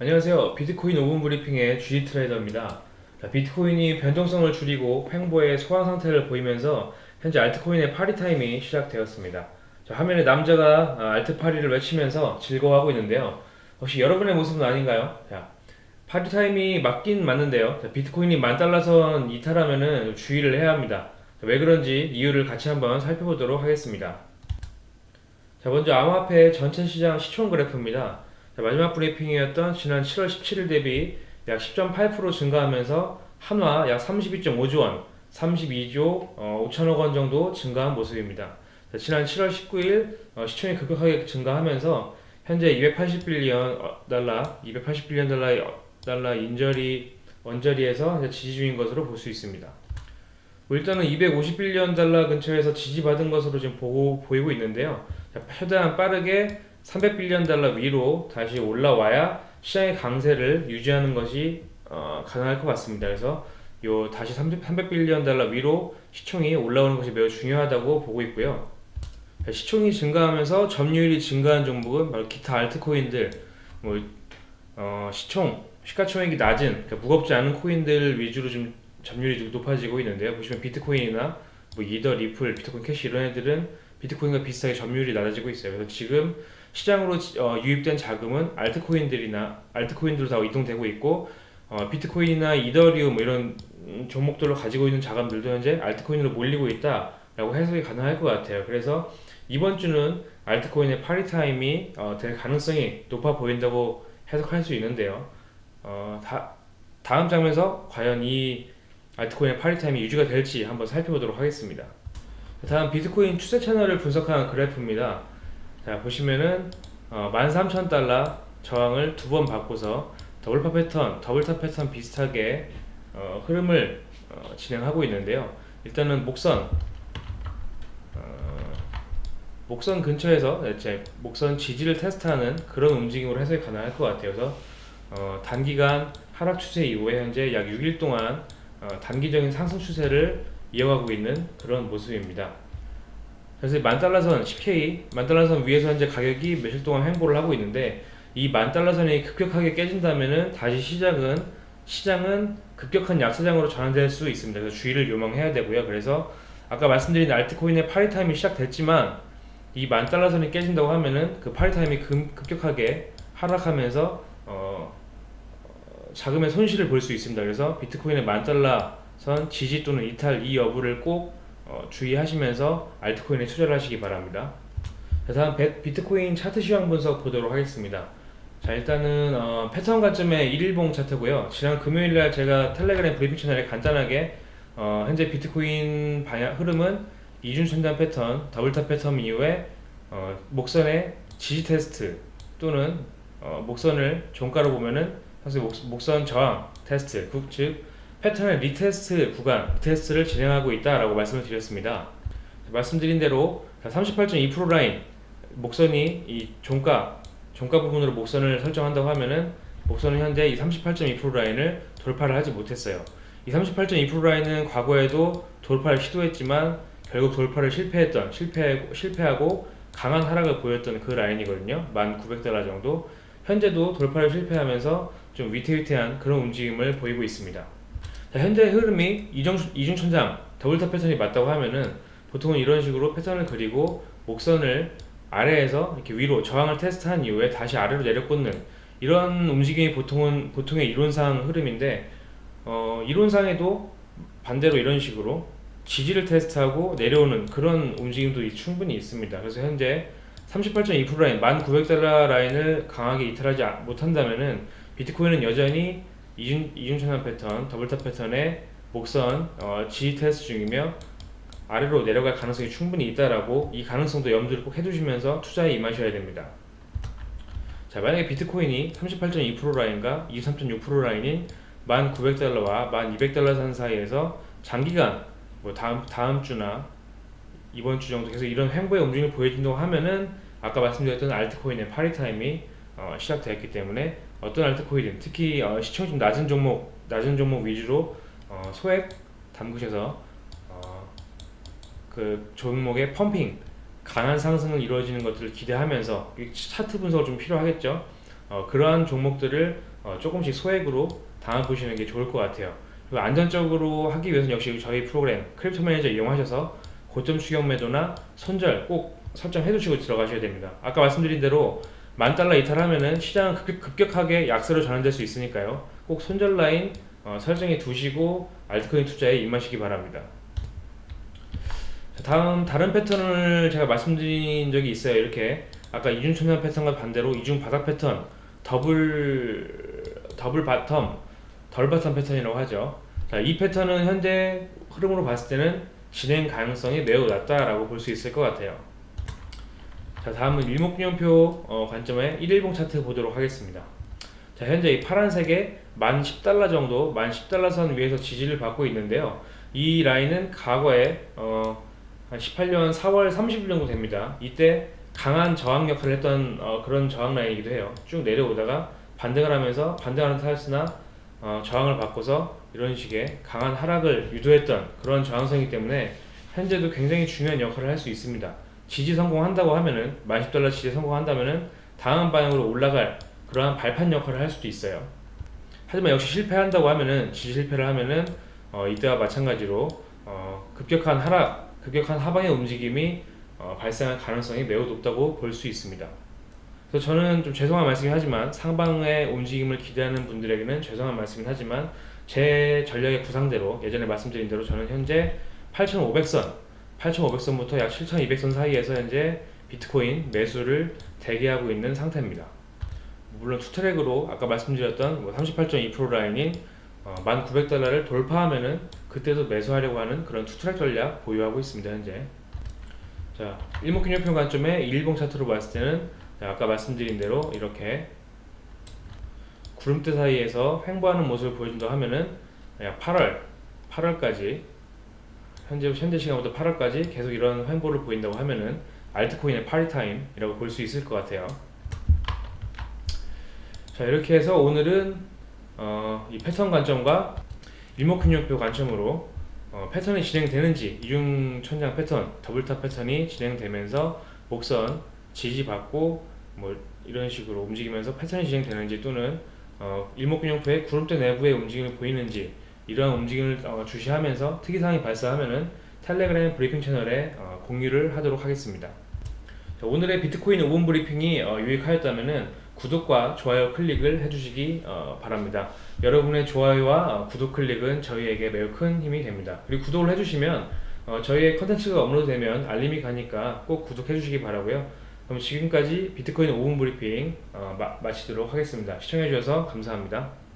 안녕하세요. 비트코인 5분 브리핑의 GD 트레이더입니다. 자, 비트코인이 변동성을 줄이고 횡보의 소강 상태를 보이면서 현재 알트코인의 파티 타임이 시작되었습니다. 자, 화면에 남자가 아, 알트 파티를 외치면서 즐거워하고 있는데요. 혹시 여러분의 모습은 아닌가요? 자, 파티 타임이 맞긴 맞는데요. 자, 비트코인이 만 달러선 이탈하면은 주의를 해야 합니다. 자, 왜 그런지 이유를 같이 한번 살펴보도록 하겠습니다. 자, 먼저 암호화폐 전체 시장 시총 그래프입니다. 자, 마지막 브리핑이었던 지난 7월 17일 대비 약 10.8% 증가하면서 한화 약 32.5조 원, 32조 어, 5천억 원 정도 증가한 모습입니다. 자, 지난 7월 19일 어, 시총이 급격하게 증가하면서 현재 280빌리언 달러, 280빌리언 달러, 달러 인저리 원저리에서 지지 중인 것으로 볼 수 있습니다. 뭐 일단은 250빌리언 달러 근처에서 지지받은 것으로 지금 보고, 보이고 있는데요. 자, 최대한 빠르게 300빌리언 달러 위로 다시 올라와야 시장의 강세를 유지하는 것이 어, 가능할 것 같습니다. 그래서 요 다시 300빌리언 달러 위로 시총이 올라오는 것이 매우 중요하다고 보고 있고요. 시총이 증가하면서 점유율이 증가한 종목은 바로 기타 알트코인들, 뭐 어, 시총, 시가총액이 낮은 그러니까 무겁지 않은 코인들 위주로 좀 점유율이 높아지고 있는데요. 보시면 비트코인이나 뭐 이더, 리플, 비트코인 캐시 이런 애들은 비트코인과 비슷하게 점유율이 낮아지고 있어요. 그래서 지금 시장으로 어, 유입된 자금은 알트코인들이나 알트코인들로 다 이동되고 있고 어, 비트코인이나 이더리움 뭐 이런 종목들로 가지고 있는 자금들도 현재 알트코인으로 몰리고 있다라고 해석이 가능할 것 같아요. 그래서 이번 주는 알트코인의 파티 타임이 어, 될 가능성이 높아 보인다고 해석할 수 있는데요. 어, 다, 다음 장면에서 과연 이 알트코인의 파티 타임이 유지가 될지 한번 살펴보도록 하겠습니다. 다음 비트코인 추세 채널을 분석한 그래프입니다. 자 보시면은 어, 13,000달러 저항을 두 번 받고서 double top 패턴, double top 패턴 비슷하게 어, 흐름을 어, 진행하고 있는데요. 일단은 목선 어, 목선 근처에서 이제 목선 지지를 테스트하는 그런 움직임으로 해석이 가능할 것 같아요. 그래서 어, 단기간 하락 추세 이후에 현재 약 6일 동안 어, 단기적인 상승 추세를 이어가고 있는 그런 모습입니다. 그래서 만달러선 10K 만달러선 위에서 현재 가격이 며칠 동안 횡보를 하고 있는데 이 만달러선이 급격하게 깨진다면은 다시 시작은 시장은 급격한 약세장으로 전환될 수 있습니다. 그래서 주의를 요망해야 되고요. 그래서 아까 말씀드린 알트코인의 파티 타임이 시작됐지만 이 만달러선이 깨진다고 하면은 그 파티 타임이 급격하게 하락하면서 어, 자금의 손실을 볼 수 있습니다. 그래서 비트코인의 만달러선 지지 또는 이탈 이 여부를 꼭 어, 주의하시면서 알트코인에 투자를 하시기 바랍니다. 자, 다음 비트코인 차트 시황 분석 보도록 하겠습니다. 자 일단은 어, 패턴 관점의 1일봉 차트고요. 지난 금요일날 제가 텔레그램 브리핑 채널에 간단하게 어, 현재 비트코인 방향 흐름은 이중천장 패턴, double top 패턴 이후에 어, 목선의 지지 테스트 또는 어, 목선을 종가로 보면은 사실 목, 목선 저항 테스트, 즉 패턴의 retest 구간 테스트를 진행하고 있다라고 말씀을 드렸습니다. 말씀드린 대로 38.2% 라인 목선이 이 종가 종가 부분으로 목선을 설정한다고 하면은 목선은 현재 이 38.2% 라인을 돌파를 하지 못했어요. 이 38.2% 라인은 과거에도 돌파를 시도했지만 결국 돌파를 실패했던 실패 실패하고 강한 하락을 보였던 그 라인이거든요. 1,900달러 정도. 현재도 돌파를 실패하면서 좀 위태위태한 그런 움직임을 보이고 있습니다. 자, 현재 흐름이 이중, 이중천장 double top 패턴이 맞다고 하면은 보통은 이런 식으로 패턴을 그리고 목선을 아래에서 이렇게 위로 저항을 테스트한 이후에 다시 아래로 내려꽂는 이런 움직임이 보통은 보통의 이론상 흐름인데 어, 이론상에도 반대로 이런 식으로 지지를 테스트하고 내려오는 그런 움직임도 충분히 있습니다. 그래서 현재 38.2% 라인 1900달러 라인을 강하게 이탈하지 못한다면 은 비트코인은 여전히 이중, 이중천장 패턴, double top 패턴의 목선 어, 지지 테스트 중이며 아래로 내려갈 가능성이 충분히 있다라고 이 가능성도 염두를 꼭 해두시면서 투자에 임하셔야 됩니다. 자 만약에 비트코인이 38.2% 라인과 23.6% 라인인 1900달러와 1200달러 선 사이에서 장기간 뭐 다음 다음 주나 이번 주 정도 계속 이런 횡보의 움직임을 보여준다고 하면은 아까 말씀드렸던 알트코인의 파리 타임이 어, 시작되었기 때문에 어떤 알트코인은 특히 어, 시총이 좀 낮은 종목 낮은 종목 위주로 어, 소액 담그셔서 어, 그 종목의 펌핑 강한 상승을 이루어지는 것들을 기대하면서 차트 분석을 좀 필요하겠죠 어, 그러한 종목들을 어, 조금씩 소액으로 담아 보시는 게 좋을 것 같아요. 그리고 안전적으로 하기 위해서는 역시 저희 프로그램 크립토 매니저 이용하셔서 고점 추격 매도나 손절 꼭 설정해 두시고 들어가셔야 됩니다. 아까 말씀드린 대로 만 달러 이탈하면은 시장은 급격, 급격 하게 약세로 전환될 수 있으니까요. 꼭 손절 라인 어, 설정해 두시고 알트코인 투자에 임하시기 바랍니다. 자, 다음 다른 패턴을 제가 말씀드린 적이 있어요. 이렇게 아까 이중 천장 패턴과 반대로 이중 바닥 패턴 double double bottom double bottom 패턴이라고 하죠. 자, 이 패턴은 현재 흐름으로 봤을 때는 진행 가능성이 매우 낮다라고 볼 수 있을 것 같아요. 자, 다음은 일목균형표 어, 관점의 1일봉 차트 보도록 하겠습니다. 자, 현재 이 파란색에 만 10달러 정도, 만 10달러 선 위에서 지지를 받고 있는데요. 이 라인은 과거에 어, 한 18년 4월 30일 정도 됩니다. 이때 강한 저항 역할을 했던 어, 그런 저항 라인이기도 해요. 쭉 내려오다가 반등을 하면서 반등하는 타였으나 어, 저항을 받고서 이런 식의 강한 하락을 유도했던 그런 저항성이기 때문에 현재도 굉장히 중요한 역할을 할 수 있습니다. 지지 성공한다고 하면은 만 10달러 지지 성공한다면은 다음 방향으로 올라갈 그러한 발판 역할을 할 수도 있어요. 하지만 역시 실패한다고 하면은 지지 실패를 하면은 어, 이때와 마찬가지로 어, 급격한 하락, 급격한 하방의 움직임이 어, 발생할 가능성이 매우 높다고 볼 수 있습니다. 그래서 저는 좀 죄송한 말씀이긴 하지만 상방의 움직임을 기대하는 분들에게는 죄송한 말씀이긴 하지만 제 전략의 구상대로 예전에 말씀드린 대로 저는 현재 8,500선, 8,500선부터 약 7,200선 사이에서 현재 비트코인 매수를 대기하고 있는 상태입니다. 물론 투트랙으로 아까 말씀드렸던 뭐 38.2% 라인인 어, 1,900달러를 돌파하면은 그때도 매수하려고 하는 그런 투트랙 전략 보유하고 있습니다 현재. 자, 일목균형표 관점의 일봉 차트로 봤을 때는 자, 아까 말씀드린 대로 이렇게 구름대 사이에서 횡보하는 모습을 보여준다 하면은 약 8월, 8월까지 현재 현재 시간부터 8월까지 계속 이런 횡보를 보인다고 하면은 알트코인의 party time이라고 볼 수 있을 것 같아요. 자 이렇게 해서 오늘은 어, 이 패턴 관점과 일목균형표 관점으로 어, 패턴이 진행되는지 이중 천장 패턴, double top 패턴이 진행되면서 목선 지지받고 뭐 이런 식으로 움직이면서 패턴이 진행되는지 또는 어, 일목균형표의 구름대 내부의 움직임을 보이는지 이러한 움직임을 어, 주시하면서 특이사항이 발생하면은 텔레그램 브리핑 채널에 어, 공유를 하도록 하겠습니다. 자, 오늘의 비트코인 5분 브리핑이 어, 유익하였다면은 구독과 좋아요 클릭을 해주시기 어, 바랍니다. 여러분의 좋아요와 어, 구독 클릭은 저희에게 매우 큰 힘이 됩니다. 그리고 구독을 해주시면 어, 저희의 컨텐츠가 업로드되면 알림이 가니까 꼭 구독해 주시기 바라고요. 그럼 지금까지 비트코인 5분 브리핑 마치도록 하겠습니다. 시청해 주셔서 감사합니다.